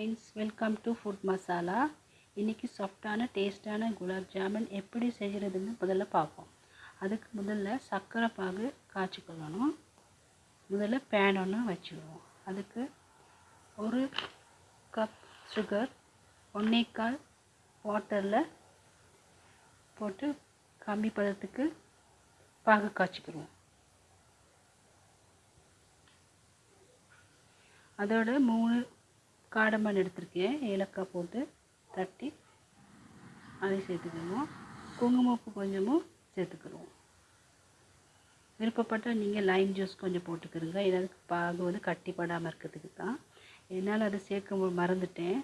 Friends welcome to food masala இன்றைக்கி சாஃப்டான டேஸ்டான குலாப் ஜாமுன் எப்படி செய்கிறதுன்னு முதல்ல பார்ப்போம். அதுக்கு முதல்ல சர்க்கரை பாகு காய்ச்சிக்கொள்ளணும் முதல்ல பேன் ஒன்று வச்சுடுவோம். அதுக்கு ஒரு கப் சுகர் ஒன்றேக்கால் வாட்டரில் போட்டு கம்மி பதத்துக்கு பாகு காய்ச்சிக்கிடுவோம். அதோட மூணு காடமண் எடுத்திருக்கேன். ஏலக்காய் போட்டு தட்டி அதை சேர்த்துக்கணும். குங்குமப்பு கொஞ்சமும் சேர்த்துக்கிடுவோம் விருப்பப்பட்டால் நீங்கள் லைம் ஜூஸ் கொஞ்சம் போட்டுக்கிறங்க. ஏதாவது பாகு வந்து கட்டிப்படாமல் இருக்கிறதுக்கு தான். என்னால் அதை சேர்க்க மறந்துட்டேன்.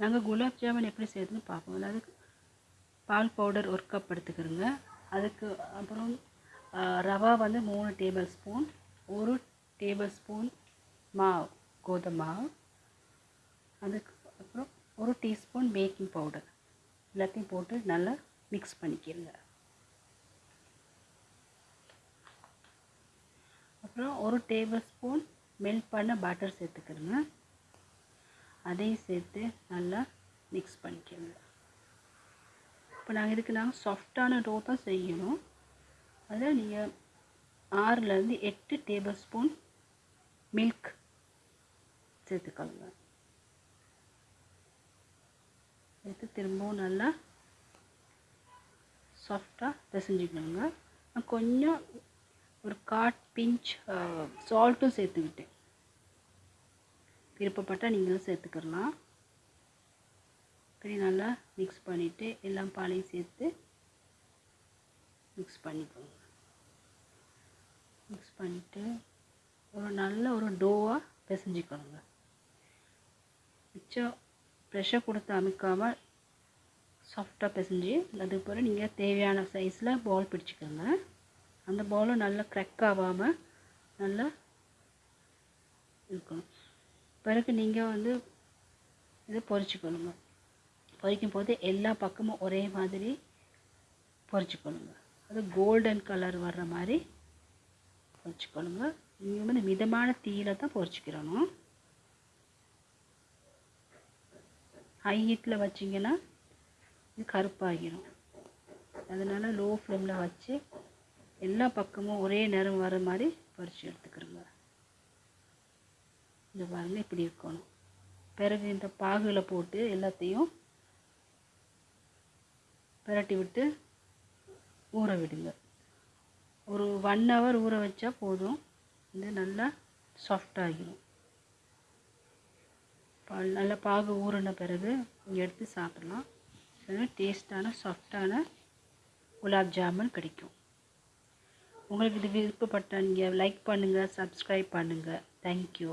நாங்கள் குலாப் ஜாமுன் எப்படி செய்யறதுன்னு பார்ப்போம். அதாவது பால் பவுடர் ஒரு கப் எடுத்துக்கிறோங்க. அதுக்கு அப்புறம் ரவா வந்து மூணு டேபிள் ஸ்பூன் ஒரு டேபிள் ஸ்பூன் மாவு கோதுமை மாவு. அதுக்கு அப்புறம் ஒரு டீஸ்பூன் பேக்கிங் பவுடர். எல்லாத்தையும் போட்டு நல்லா மிக்ஸ் பண்ணிக்கிறங்க அப்புறம் ஒரு டேபிள் ஸ்பூன் மெல்ட் பண்ண பட்டர் சேர்த்துக்கிறங்க அதையும் சேர்த்து நல்லா மிக்ஸ் பண்ணிக்கிறங்க இப்போ நாங்கள் இதுக்கு நாங்கள் சாஃப்டான டோ தான் செய்யணும். அதில் நீங்கள் ஆறுலேருந்து எட்டு டேபிள் ஸ்பூன் மில்க் சேர்த்துக்கோங்க. சேர்த்து திரும்பவும் நல்லா சாஃப்டாக பிசைஞ்சிக்கணுங்க நான் கொஞ்சம் ஒரு காட் பிஞ்ச் சால்ட்டும் சேர்த்துக்கிட்டேன். விருப்பப்பட்டால் நீங்களும் சேர்த்துக்கலாம். இப்படி நல்லா மிக்ஸ் பண்ணிவிட்டு எல்லாம் பாலையும் சேர்த்து மிக்ஸ் பண்ணிக்கோங்க. மிக்ஸ் பண்ணிவிட்டு ஒரு நல்ல ஒரு டோவாக பிசைஞ்சிக்கணுங்க மிச்சம் ப்ரெஷர் கொடுத்து அமைக்காமல் சாஃப்டாக பிசைஞ்சு அதுக்கு பிறகு நீங்கள் தேவையான சைஸில் பால் பிடிச்சிக்கோங்க. அந்த பாலும் நல்லா க்ரெக் ஆகாமல் நல்லா இருக்கணும் பிறகு நீங்கள் வந்து இதை பொறிச்சிக்கணுங்க பொரிக்கும் போது எல்லா பக்கமும் ஒரே மாதிரி பொறிச்சிக்கணுங்க அது கோல்டன் கலர் வர்ற மாதிரி பொறிச்சிக்கணுங்க நீங்கள் வந்து மிதமான தீயில தான் பொறிச்சிக்கிறணும். ஹை ஹீட்டில் வச்சிங்கன்னா இது கருப்பாகிடும் அதனால் லோ ஃப்ளேமில் வச்சு எல்லா பக்கமும் ஒரே நேரம் வர மாதிரி பறித்து எடுத்துக்கிறோங்க. இந்த பாருங்கள் இப்படி இருக்கணும். பிறகு இந்த பாகுல போட்டு எல்லாத்தையும் பிரட்டி விட்டு ஊற விடுங்க. ஒரு ஒன் ஹவர் ஊற வச்சா போதும். இது நல்லா சாஃப்டாகிடும் நல்லா பாகு ஊறின பிறகு நீங்கள் எடுத்து சாப்பிடலாம். டேஸ்டான சாஃப்டான குலாப் ஜாமுன் கிடைக்கும். உங்களுக்கு இது விருப்பப்பட்ட நீங்கள் லைக் பண்ணுங்கள் சப்ஸ்கிரைப் பண்ணுங்கள் தேங்க்யூ